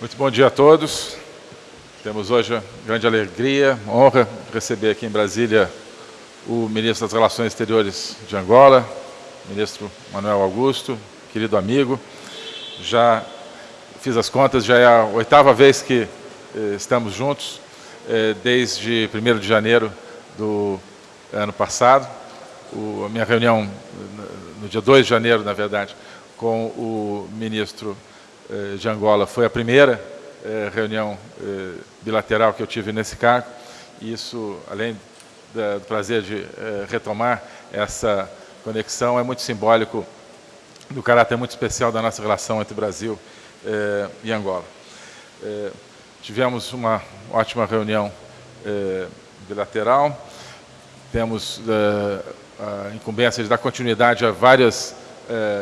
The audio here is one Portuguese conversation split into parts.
Muito bom dia a todos. Temos hoje a grande alegria, honra receber aqui em Brasília o ministro das Relações Exteriores de Angola, ministro Manuel Augusto, querido amigo. Já fiz as contas, já é a oitava vez que eh, estamos juntos, eh, desde 1 de janeiro do ano passado. A minha reunião, no dia 2 de janeiro, na verdade, com o ministro eh, de Angola foi a primeira eh, reunião eh, bilateral que eu tive nesse cargo. E isso, além do prazer de retomar essa conexão, é muito simbólico do caráter muito especial da nossa relação entre Brasil e Angola. Tivemos uma ótima reunião bilateral, temos a incumbência de dar continuidade a várias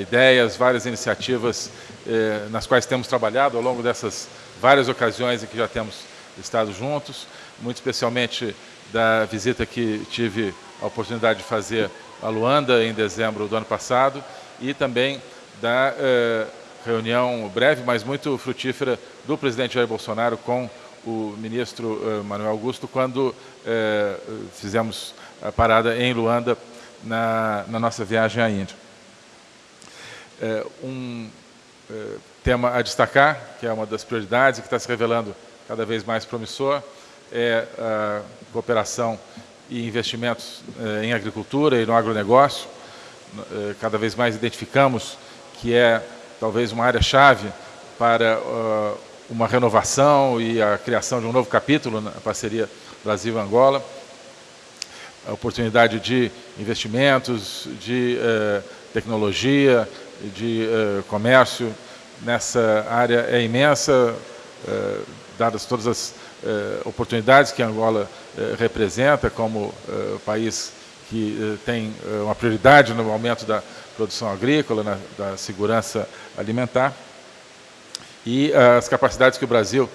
ideias, várias iniciativas eh, nas quais temos trabalhado ao longo dessas várias ocasiões em que já temos estado juntos, muito especialmente da visita que tive a oportunidade de fazer a Luanda em dezembro do ano passado e também da eh, reunião breve, mas muito frutífera, do presidente Jair Bolsonaro com o ministro eh, Manuel Augusto, quando eh, fizemos a parada em Luanda na, na nossa viagem à Índia. Eh, um eh, tema a destacar, que é uma das prioridades e que está se revelando cada vez mais promissor, é a cooperação e investimentos eh, em agricultura e no agronegócio. Eh, cada vez mais identificamos que é talvez uma área-chave para uma renovação e a criação de um novo capítulo na parceria Brasil-Angola. A oportunidade de investimentos, de tecnologia, de uh, comércio nessa área é imensa, uh, dadas todas as uh, oportunidades que Angola representa como país que tem uma prioridade no aumento da produção agrícola, na, da segurança alimentar, e as capacidades que o Brasil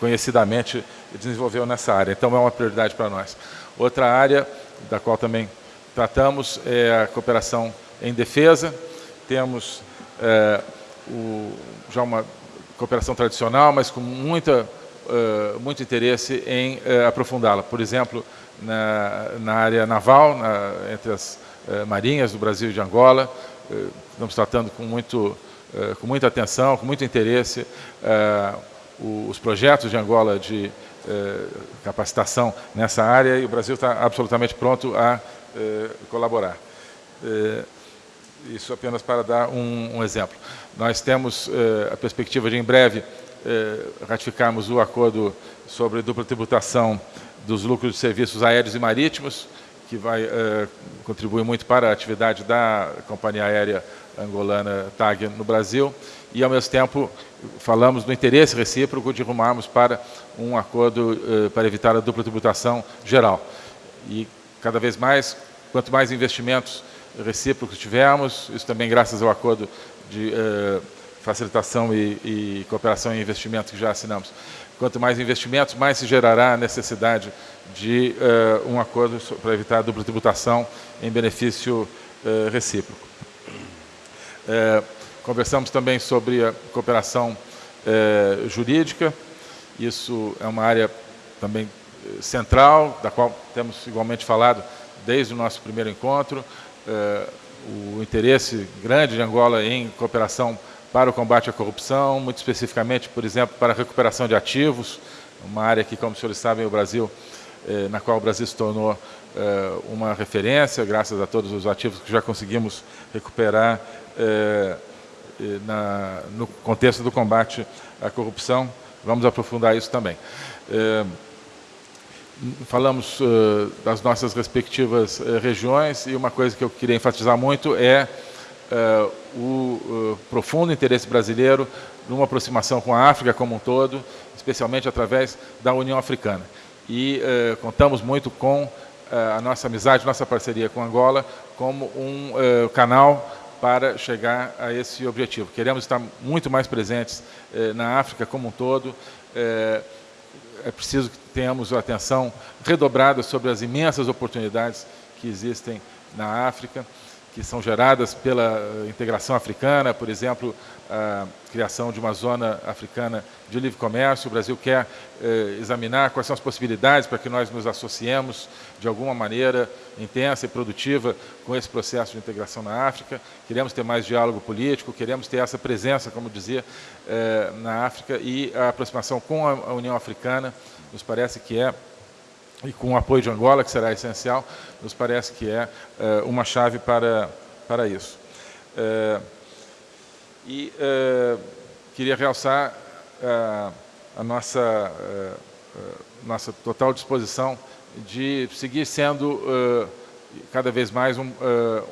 conhecidamente desenvolveu nessa área. Então, é uma prioridade para nós. Outra área da qual também tratamos é a cooperação em defesa, temos é, o, já uma cooperação tradicional, mas com muita, uh, muito interesse em uh, aprofundá-la. Por exemplo, na, na área naval, na, entre as uh, marinhas do Brasil e de Angola, estamos tratando com, muito, com muita atenção, com muito interesse, os projetos de Angola de capacitação nessa área e o Brasil está absolutamente pronto a colaborar. Isso apenas para dar um, um exemplo. Nós temos eh, a perspectiva de, em breve, eh, ratificarmos o acordo sobre dupla tributação dos lucros de serviços aéreos e marítimos, que vai eh, contribuir muito para a atividade da companhia aérea angolana TAG no Brasil, e, ao mesmo tempo, falamos do interesse recíproco de rumarmos para um acordo eh, para evitar a dupla tributação geral. E, cada vez mais, quanto mais investimentos recíprocos tivemos, isso também graças ao acordo de uh, facilitação e, e, cooperação em investimentos que já assinamos. Quanto mais investimentos, mais se gerará a necessidade de uh, um acordo para evitar a dupla tributação em benefício uh, recíproco. conversamos também sobre a cooperação jurídica, isso é uma área também central, da qual temos igualmente falado desde o nosso primeiro encontro, eh, o interesse grande de Angola em cooperação para o combate à corrupção, muito especificamente, por exemplo, para a recuperação de ativos, uma área que, como os senhores sabem, o Brasil, eh, na qual o Brasil se tornou eh, uma referência, graças a todos os ativos que já conseguimos recuperar na, no contexto do combate à corrupção. Vamos aprofundar isso também falamos uh, das nossas respectivas uh, regiões e uma coisa que eu queria enfatizar muito é uh, o profundo interesse brasileiro numa aproximação com a África como um todo, especialmente através da União Africana. E contamos muito com a nossa amizade, nossa parceria com Angola como um canal para chegar a esse objetivo. Queremos estar muito mais presentes na África como um todo, é preciso que tenhamos a atenção redobrada sobre as imensas oportunidades que existem na África, que são geradas pela integração africana, por exemplo, a criação de uma zona africana de livre comércio. O Brasil quer eh, examinar quais são as possibilidades para que nós nos associemos de alguma maneira intensa e produtiva com esse processo de integração na África. Queremos ter mais diálogo político, queremos ter essa presença, como dizia, eh, na África e a aproximação com a União Africana nos parece que é e com o apoio de Angola, que será essencial, nos parece que é eh, uma chave para, para isso. Eh, e uh, queria realçar a nossa, nossa total disposição de seguir sendo cada vez mais um,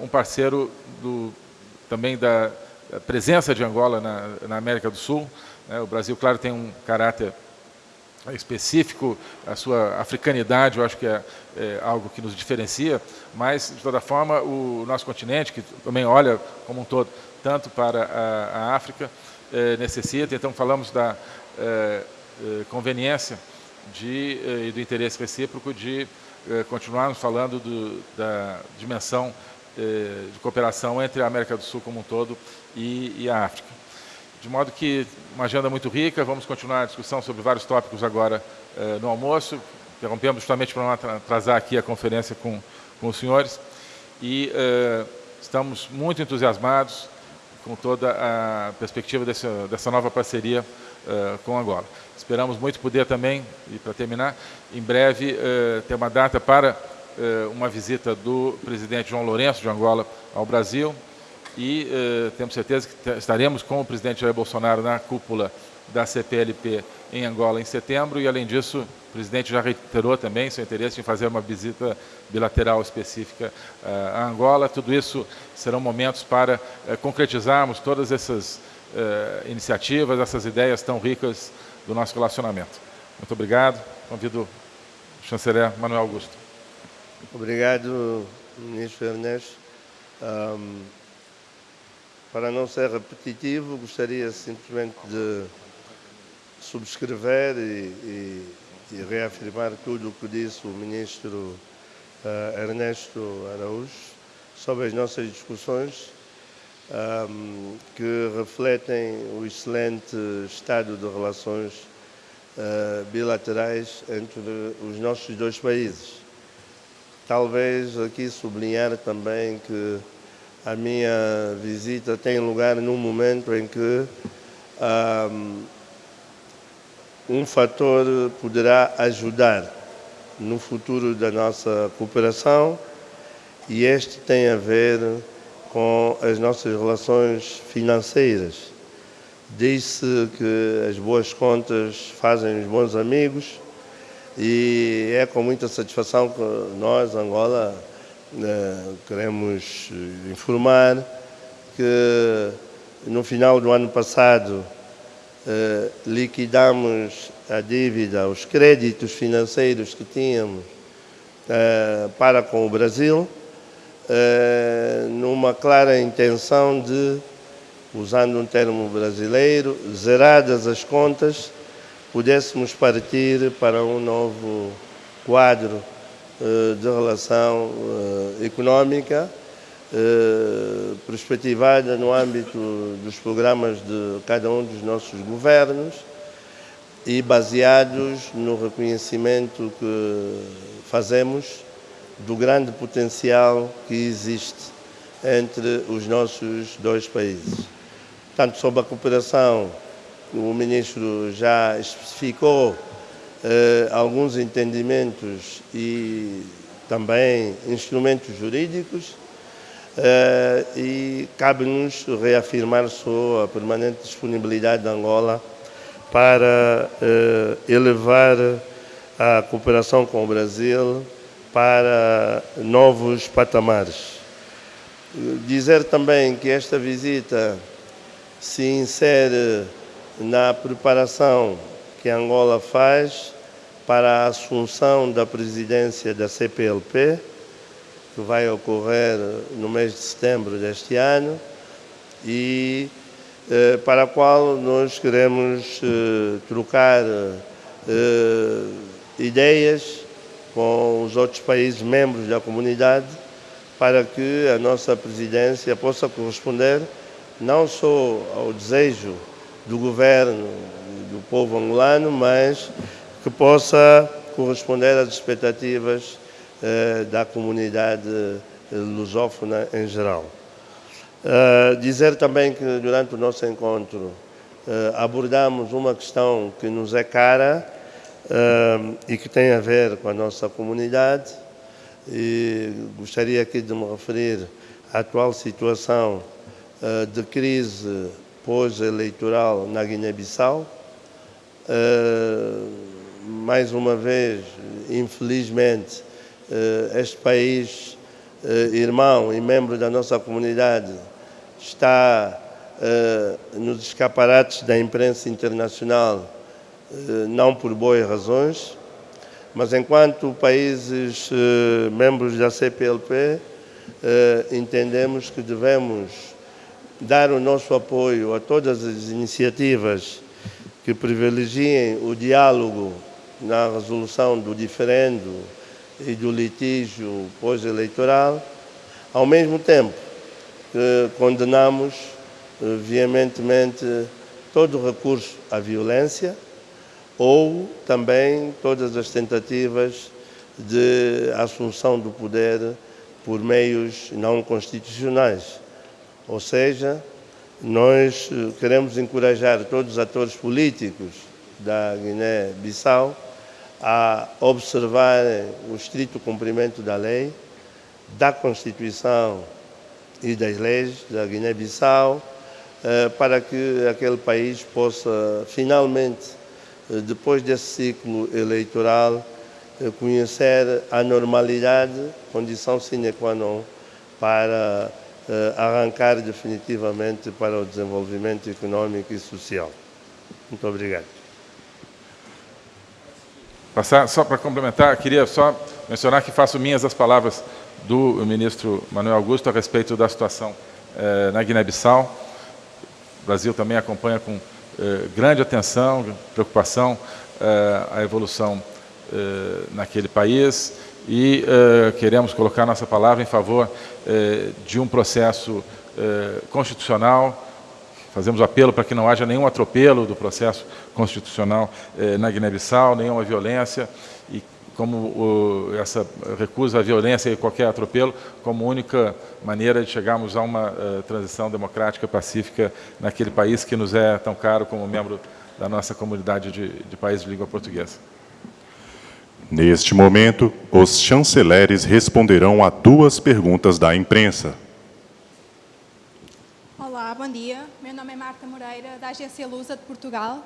um parceiro do, também da presença de Angola na, na América do Sul. Né? O Brasil, claro, tem um caráter específico, a sua africanidade, eu acho que é, é, algo que nos diferencia, mas, de toda forma, o nosso continente, que também olha como um todo tanto para a, a África, eh, necessita. Então, falamos da eh, eh conveniência de, eh, e do interesse recíproco de continuarmos falando do, da dimensão de cooperação entre a América do Sul como um todo e, e a África. De modo que uma agenda muito rica, vamos continuar a discussão sobre vários tópicos agora no almoço. Interrompemos justamente para não atrasar aqui a conferência com, com os senhores. E estamos muito entusiasmados com toda a perspectiva dessa, dessa nova parceria uh, com Angola. Esperamos muito poder também, e para terminar, em breve uh, ter uma data para uh, uma visita do presidente João Lourenço de Angola ao Brasil e temos certeza que estaremos com o presidente Jair Bolsonaro na cúpula da CPLP em Angola em setembro e, além disso, o presidente já reiterou também seu interesse em fazer uma visita bilateral específica a Angola. Tudo isso serão momentos para uh, concretizarmos todas essas uh, iniciativas, essas ideias tão ricas do nosso relacionamento. Muito obrigado. Convido o chanceler Manuel Augusto. Obrigado, ministro Ernesto. Um, para não ser repetitivo, gostaria simplesmente de subscrever e, e, e reafirmar tudo o que disse o ministro uh, Ernesto Araújo sobre as nossas discussões um, que refletem o excelente estado de relações uh, bilaterais entre os nossos dois países. Talvez aqui sublinhar também que a minha visita tem lugar num momento em que um, um fator poderá ajudar no futuro da nossa cooperação e este tem a ver com as nossas relações financeiras. Diz-se que as boas contas fazem os bons amigos e é com muita satisfação que nós, Angola, queremos informar que no final do ano passado eh, liquidamos a dívida, os créditos financeiros que tínhamos eh, para com o Brasil, eh, numa clara intenção de, usando um termo brasileiro, zeradas as contas, pudéssemos partir para um novo quadro de relação econômica eh, perspectivada no âmbito dos programas de cada um dos nossos governos e baseados no reconhecimento que fazemos do grande potencial que existe entre os nossos dois países. Tanto sobre a cooperação, o Ministro já especificou eh, alguns entendimentos e também instrumentos jurídicos Uh, e cabe-nos reafirmar só a permanente disponibilidade de Angola para uh, elevar a cooperação com o Brasil para novos patamares. Dizer também que esta visita se insere na preparação que Angola faz para a assunção da presidência da CPLP, que vai ocorrer no mês de setembro deste ano e eh, para a qual nós queremos eh, trocar eh, ideias com os outros países membros da comunidade para que a nossa presidência possa corresponder não só ao desejo do governo do povo angolano, mas que possa corresponder às expectativas eh, da comunidade eh, lusófona em geral. Uh, dizer também que durante o nosso encontro uh, abordamos uma questão que nos é cara e que tem a ver com a nossa comunidade e gostaria aqui de me referir à atual situação de crise pós-eleitoral na Guiné-Bissau. Mais uma vez, infelizmente, este país, irmão e membro da nossa comunidade, está uh, nos escaparates da imprensa internacional, não por boas razões, mas enquanto países membros da CPLP, entendemos que devemos dar o nosso apoio a todas as iniciativas que privilegiem o diálogo na resolução do diferendo e do litígio pós-eleitoral, ao mesmo tempo condenamos eh, veementemente todo recurso à violência ou também todas as tentativas de assunção do poder por meios não constitucionais. Ou seja, nós eh, queremos encorajar todos os atores políticos da Guiné-Bissau a observarem o estrito cumprimento da lei, da Constituição e das leis da Guiné-Bissau eh, para que aquele país possa finalmente, eh, depois desse ciclo eleitoral, eh, conhecer a normalidade, condição sine qua non para arrancar definitivamente para o desenvolvimento econômico e social. Muito obrigado. Passar, só para complementar, queria só mencionar que faço minhas as palavras do ministro Manuel Augusto a respeito da situação eh, na Guiné-Bissau. O Brasil também acompanha com eh, grande atenção, preocupação, eh, a evolução naquele país e queremos colocar nossa palavra em favor de um processo constitucional Fazemos apelo para que não haja nenhum atropelo do processo constitucional na Guiné-Bissau, nenhuma violência, e como o, essa recusa à violência e qualquer atropelo como única maneira de chegarmos a uma uh, transição democrática pacífica naquele país que nos é tão caro como membro da nossa comunidade de, de países de língua portuguesa. Neste momento, os chanceleres responderão a duas perguntas da imprensa. Bom dia. Meu nome é Marta Moreira, da Agência Lusa de Portugal.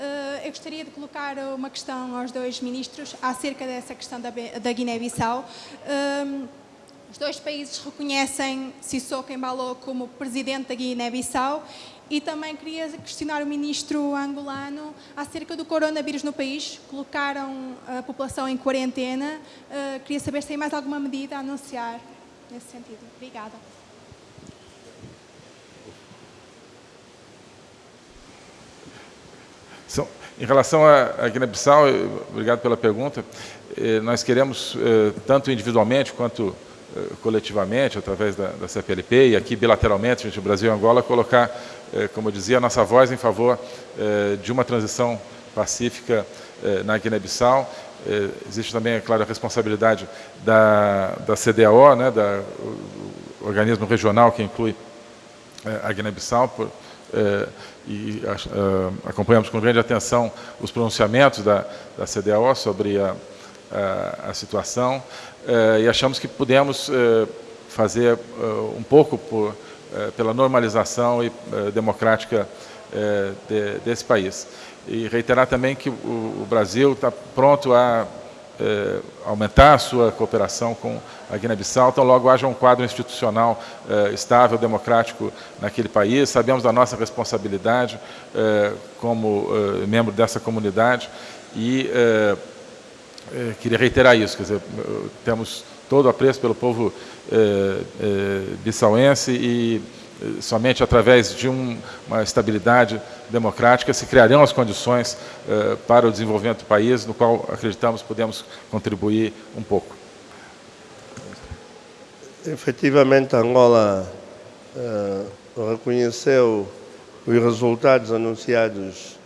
Eh, eu gostaria de colocar uma questão aos dois ministros acerca dessa questão da, Guiné-Bissau. Ehm, os dois países reconhecem Sissoko Embalo como presidente da Guiné-Bissau e também queria questionar o ministro angolano acerca do coronavírus no país. Colocaram a população em quarentena. Uh, queria saber se tem mais alguma medida a anunciar nesse sentido. Obrigada. São, em relação à Guiné-Bissau, obrigado pela pergunta, eh, nós queremos, eh, tanto individualmente quanto eh, coletivamente, através da, da CPLP e aqui bilateralmente entre o Brasil e Angola, colocar, como eu dizia, a nossa voz em favor de uma transição pacífica na Guiné-Bissau. Existe também, é claro, a responsabilidade da, da CDAO, né, da, o organismo regional que inclui a Guiné-Bissau, e uh, acompanhamos com grande atenção os pronunciamentos da, da CDAO sobre a, a, a situação uh, e achamos que pudemos uh, fazer um pouco por, pela normalização e, democrática de, desse país. E reiterar também que o, o Brasil está pronto a aumentar a sua cooperação com a Guiné-Bissau, então logo haja um quadro institucional eh, estável, democrático naquele país. Sabemos da nossa responsabilidade eh, como eh, membro dessa comunidade e eh, eh, queria reiterar isso, quer dizer, temos todo o apreço pelo povo eh, bissauense e somente através de um, uma estabilidade democrática se criarão as condições para o desenvolvimento do país, no qual acreditamos podemos contribuir um pouco. Efetivamente, Angola uh, reconheceu os resultados anunciados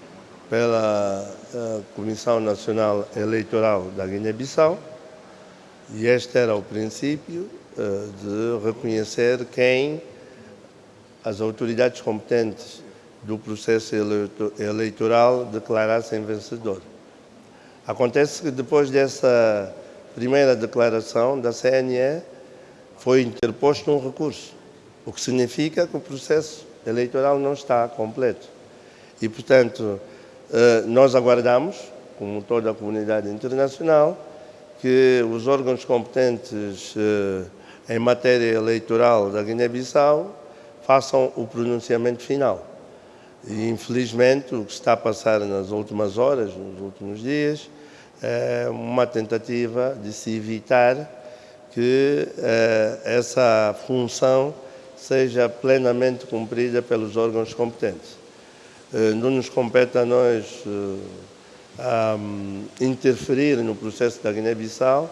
pela uh, Comissão Nacional Eleitoral da Guiné-Bissau e este era o princípio de reconhecer quem as autoridades competentes do processo eleitoral declarassem vencedor. Acontece que depois dessa primeira declaração da CNE foi interposto um recurso, o que significa que o processo eleitoral não está completo. E, portanto, eh, nós aguardamos, como toda a comunidade internacional, que os órgãos competentes eh, em matéria eleitoral da Guiné-Bissau façam o pronunciamento final. E, infelizmente, o que está a passar nas últimas horas, nos últimos dias, é uma tentativa de se evitar que eh, essa função seja plenamente cumprida pelos órgãos competentes. Eh, não nos compete a nós eh, um, interferir no processo da Guiné-Bissau,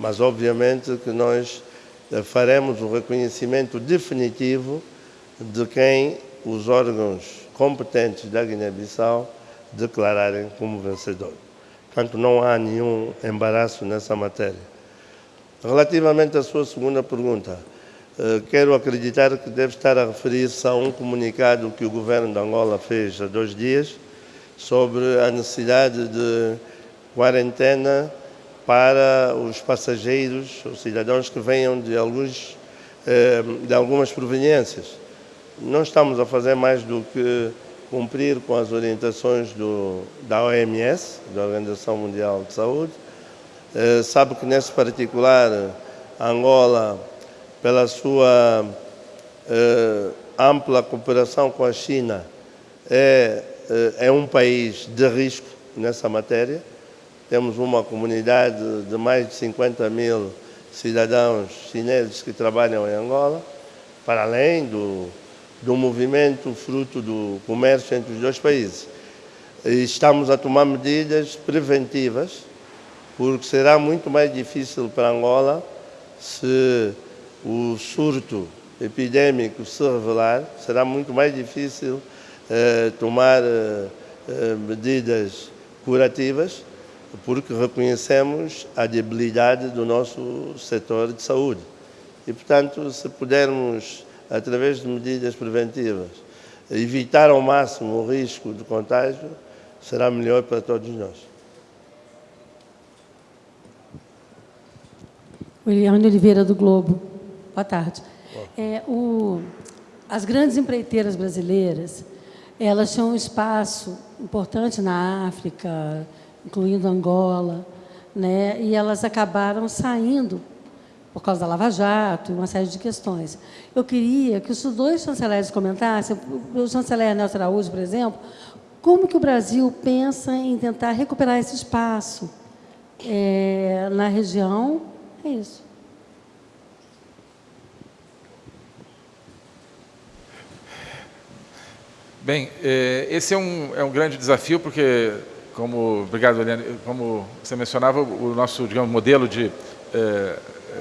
mas obviamente que nós eh, faremos o reconhecimento definitivo de quem os órgãos competentes da Guiné-Bissau declararem como vencedor. Portanto, não há nenhum embaraço nessa matéria. Relativamente à sua segunda pergunta, eh, quero acreditar que deve estar a referir-se a um comunicado que o governo de Angola fez há dois dias sobre a necessidade de quarentena para os passageiros, os cidadãos que venham de, alguns, eh, de algumas proveniências. Não estamos a fazer mais do que cumprir com as orientações do, da OMS, da Organização Mundial de Saúde, eh, sabe que nesse particular, Angola, pela sua eh, ampla cooperação com a China, é, eh, é um país de risco nessa matéria. Temos uma comunidade de mais de 50 mil cidadãos chineses que trabalham em Angola, para além do, do movimento fruto do comércio entre os dois países. E estamos a tomar medidas preventivas porque será muito mais difícil para Angola se o surto epidêmico se revelar, será muito mais difícil eh, tomar eh, eh, medidas curativas, porque reconhecemos a debilidade do nosso setor de saúde. E, portanto, se pudermos, através de medidas preventivas, evitar ao máximo o risco de contágio, será melhor para todos nós. Williane Oliveira, do Globo. Boa tarde. É, o, as grandes empreiteiras brasileiras, elas tinham um espaço importante na África, incluindo Angola, né, e elas acabaram saindo por causa da Lava Jato e uma série de questões. Eu queria que os dois chanceleres comentassem, o chanceler Nelson Araújo, por exemplo, como que o Brasil pensa em tentar recuperar esse espaço é, na região é isso. Bem, é, esse é um, é um grande desafio, porque, como, obrigado, Eliane, como você mencionava, o nosso digamos, modelo de é,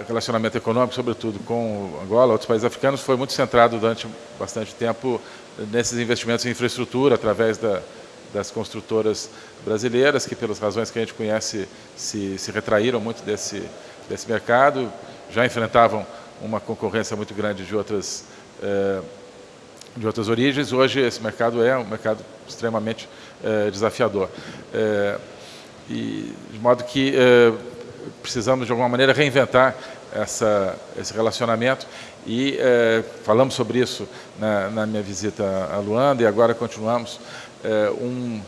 relacionamento econômico, sobretudo com Angola, outros países africanos, foi muito centrado durante bastante tempo nesses investimentos em infraestrutura, através da, das construtoras brasileiras, que, pelas razões que a gente conhece, se, se retraíram muito desse, desse mercado, já enfrentavam uma concorrência muito grande de outras, eh, de outras origens. Hoje esse mercado é um mercado extremamente eh, desafiador. Eh, e, de modo que precisamos, de alguma maneira, reinventar essa, esse relacionamento. E falamos sobre isso na, na, minha visita a Luanda e agora continuamos um,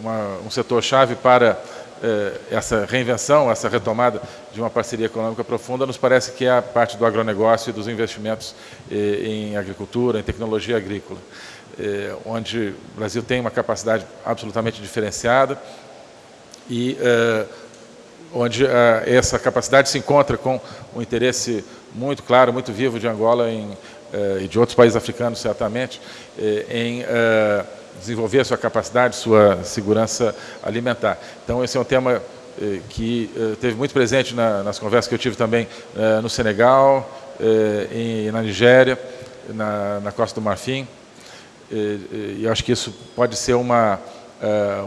uma, um setor-chave para eh, essa reinvenção, essa retomada de uma parceria econômica profunda, nos parece que é a parte do agronegócio e dos investimentos eh, em agricultura, em tecnologia agrícola, eh, onde o Brasil tem uma capacidade absolutamente diferenciada e onde essa capacidade se encontra com um interesse muito claro, muito vivo de Angola em, e de outros países africanos, certamente, em desenvolver a sua capacidade, sua segurança alimentar. Então, esse é um tema eh, que eh, teve muito presente na, nas conversas que eu tive também eh, no Senegal, em, na Nigéria, na, na Costa do Marfim. E acho que isso pode ser uma,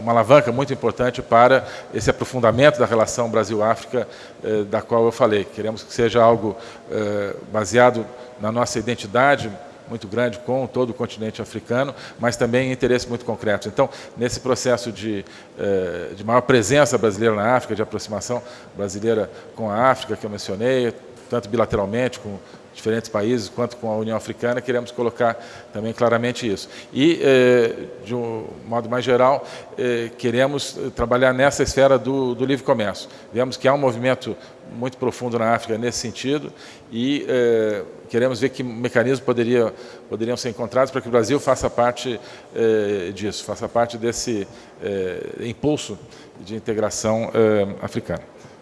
uma alavanca muito importante para esse aprofundamento da relação Brasil-África, da qual eu falei. Queremos que seja algo baseado na nossa identidade muito grande com todo o continente africano, mas também em interesses muito concretos. Então, nesse processo de, de maior presença brasileira na África, de aproximação brasileira com a África, que eu mencionei, tanto bilateralmente com diferentes países, quanto com a União Africana, queremos colocar também claramente isso. E, de um modo mais geral, queremos trabalhar nessa esfera do, do livre comércio. Vemos que há um movimento muito profundo na África nesse sentido e queremos ver que mecanismos poderia, poderiam ser encontrados para que o Brasil faça parte disso, faça parte desse impulso de integração africana.